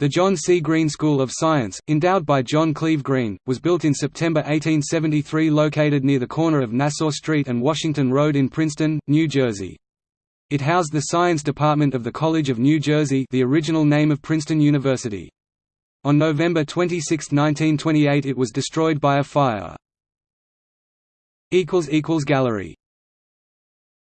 The John C. Green School of Science, endowed by John Cleve Green, was built in September 1873 located near the corner of Nassau Street and Washington Road in Princeton, New Jersey. It housed the Science Department of the College of New Jersey the original name of Princeton University. On November 26, 1928 it was destroyed by a fire. Gallery